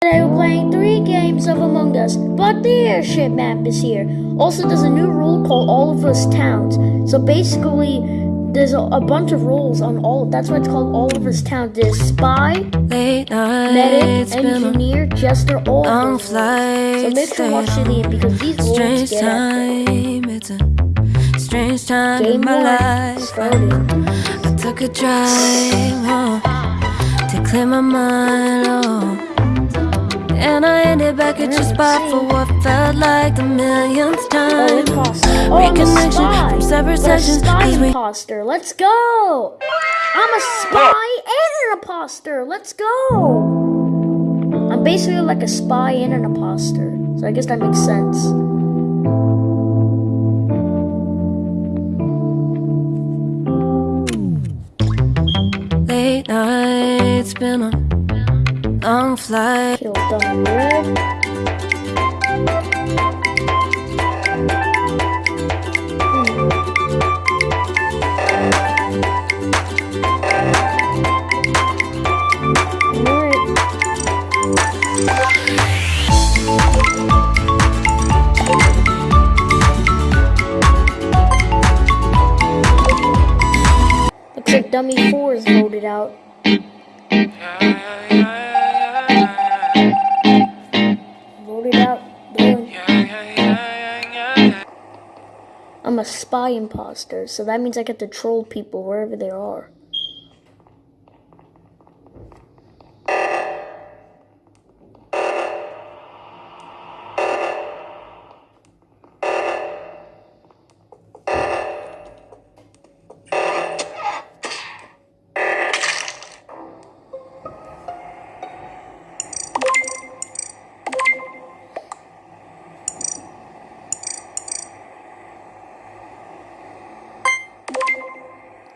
Today we're playing three games of Among Us, but the airship map is here. Also, there's a new rule called All of Us Towns. So basically, there's a, a bunch of rules on all. That's why it's called All of Us Towns. There's spy, Late medic, nights, been a engineer, jester, all of those. So flight. make sure to watch to the end because these rules Strange get time, it's a strange time Game in my life. started. I took a drive oh, to clear my mind, oh. And I ended back at your spot for what felt like the millionth time. Oh, I'm a spy. from separate The sections, spy 'cause we- imposter. Let's go. I'm a spy and an imposter. Let's go. I'm basically like a spy and an imposter. So I guess that makes sense. Late nights, been a long flight. Kill dummy I'm a spy imposter, so that means I get to troll people wherever they are.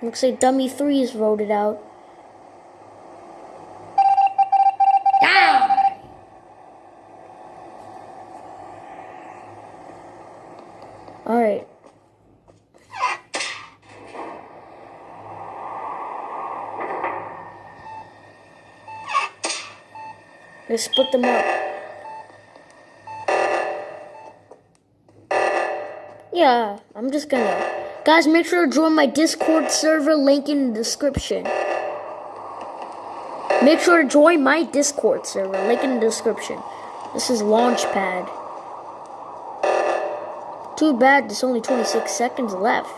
Looks like dummy three is voted out. Alright. Let's split them up. Yeah, I'm just gonna. Guys, make sure to join my Discord server, link in the description. Make sure to join my Discord server, link in the description. This is Launchpad. Too bad there's only 26 seconds left.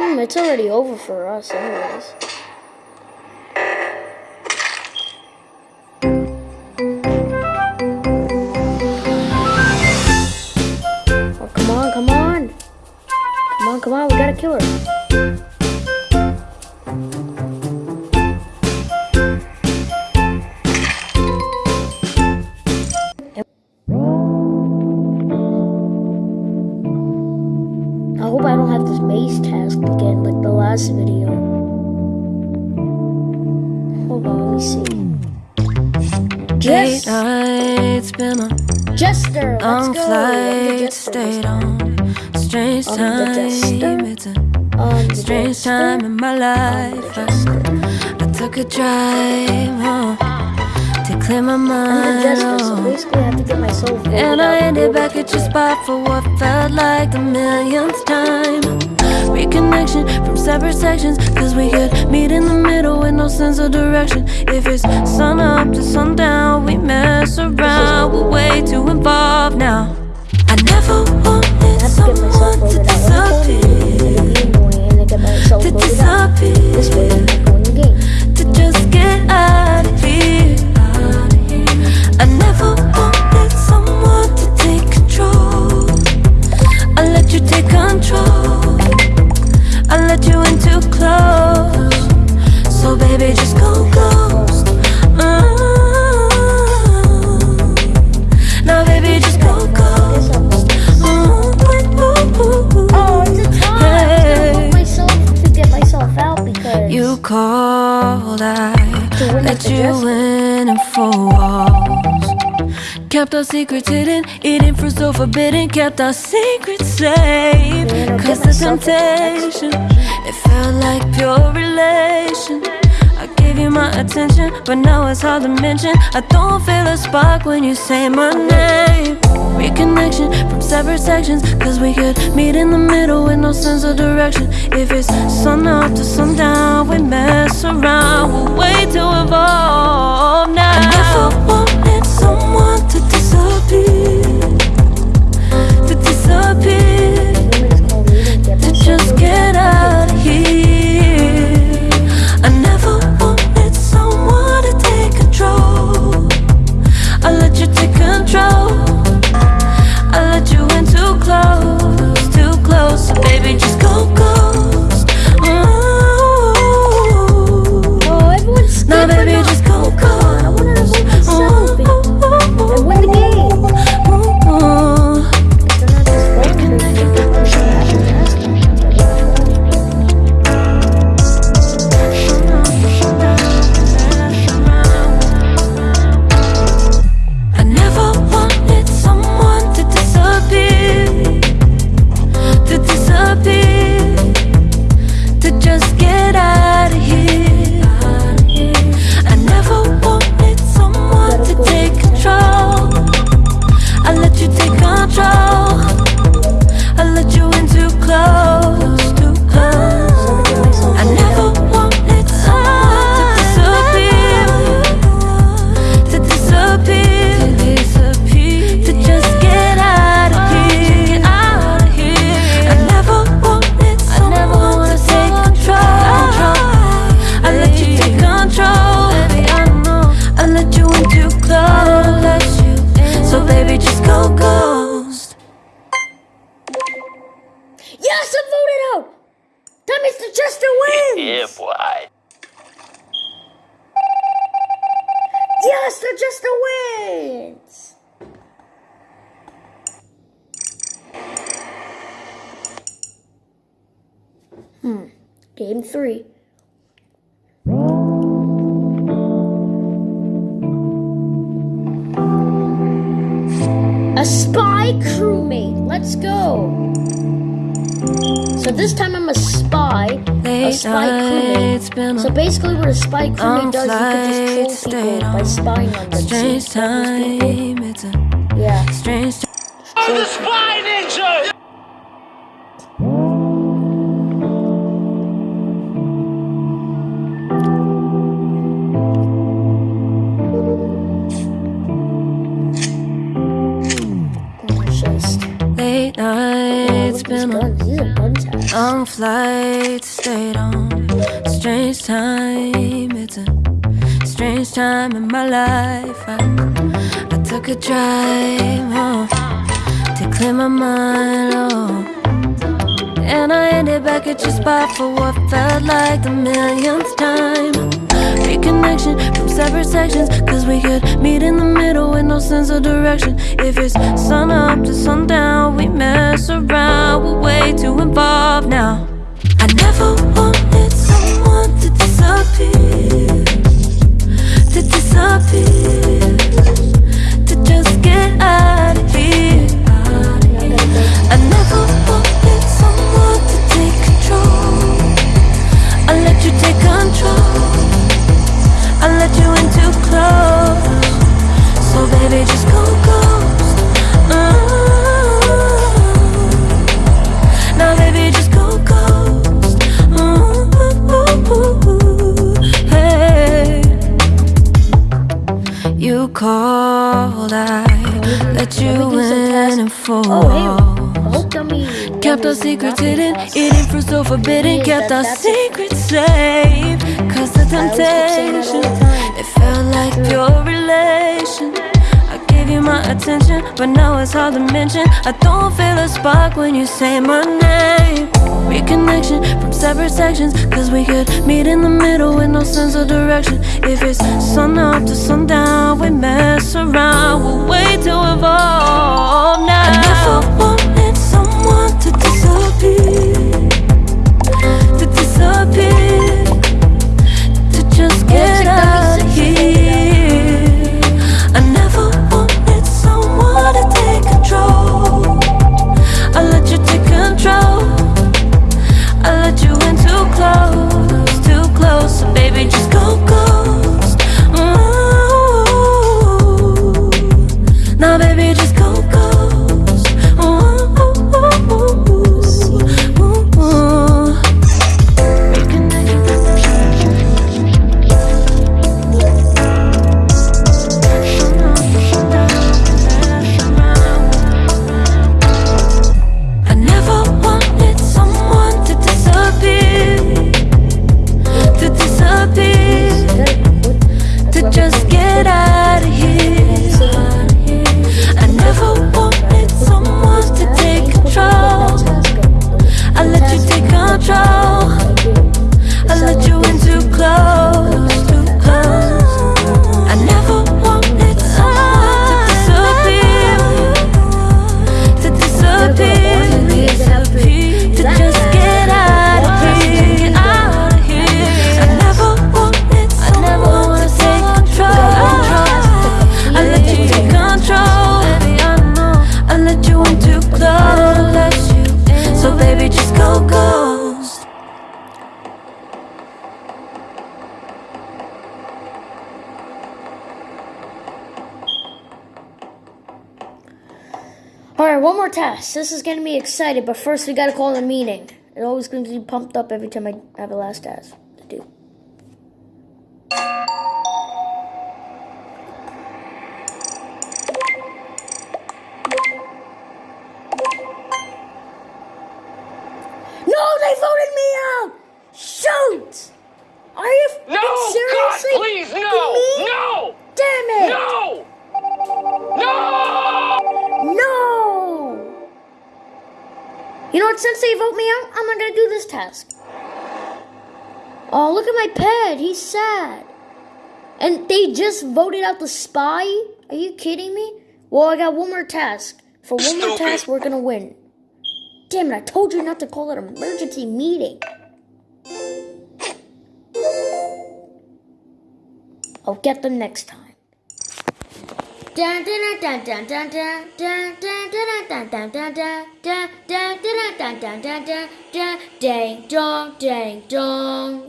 Hmm, it's already over for us, anyways. Last video. Hold on, let me see. Jess, nights, been a Jester, let's go. Flight. Jester Stayed on strange I'm time. It's a strange time in my life. Jester. I took a drive oh, to clear my I'm mind. Jester, so oh. basically I have to get myself voted And I ended back at your spot for what felt like the millionth time. Reconnection from separate sections, cause we could meet in the middle with no sense of direction. If it's sun up to sundown, we mess around. We're way too involved now. I never wanted I have to get myself someone to voted out. Let me disappear. and be annoying and then get myself To voted out. This way I'm disappear. Called, I To win let the you in. in four walls. Kept our secrets hidden, eating fruit so forbidden. Kept our secrets safe. Cause the temptation, it felt like pure relation. I gave you my attention, but now it's hard to mention. I don't feel a spark when you say my name. Reconnection from separate sections, cause we could meet in the middle with no sense of direction. If it's sun up to sundown, we mess around. We'll wait to evolve now. Yes, I'm voted out! That means the Jester wins! Yeah, boy. Yes, the Jester wins! Hmm. Game three. A spy crewmate. Let's go. So this time I'm a spy. A spy crewmate. So basically, what a spy crewmate long does, you can just troll people by spying on them. Strange See, all those people? time, it's a Yeah. strange So- Spy ninja! It's just, late nights, look at these been a long flight, stayed on strange time. It's a strange time in my life. I, I took a drive home to clear my mind. Oh. And I ended back at your spot for what felt like the millionth time. Reconnection from separate sections, cause we could meet in the middle with no sense of direction. If it's sun up to sundown, we mess around, we're way too involved now. I never wanted someone to disappear, I let you in and for Oh, hey, the whole dummy. Kept our secrets hidden, eating fruit so forbidden. Kept our secrets safe. Cause the I always keep saying that all temptation, it felt like pure attention, but now it's hard to mention. I don't feel a spark when you say my name. Reconnection from separate sections, cause we could meet in the middle with no sense of direction. If it's sun up to sundown, we mess around, we'll wait to evolve now. baby, just go, go. Alright, one more test. This is going to be excited, but first we gotta call a meeting. It always gets me pumped up every time I have a last test to do. No, they voted me out! Shoot! Are you No! God, seriously? please, no! me? No! Damn it! No! No! You know what? Since they vote me out, I'm not gonna do this task. Oh, look at my pet. He's sad. And they just voted out the spy? Are you kidding me? Well, I got one more task. For one more task, we're gonna win. Damn it, I told you not to call it an emergency meeting. I'll get them next time. Ding dong ding dong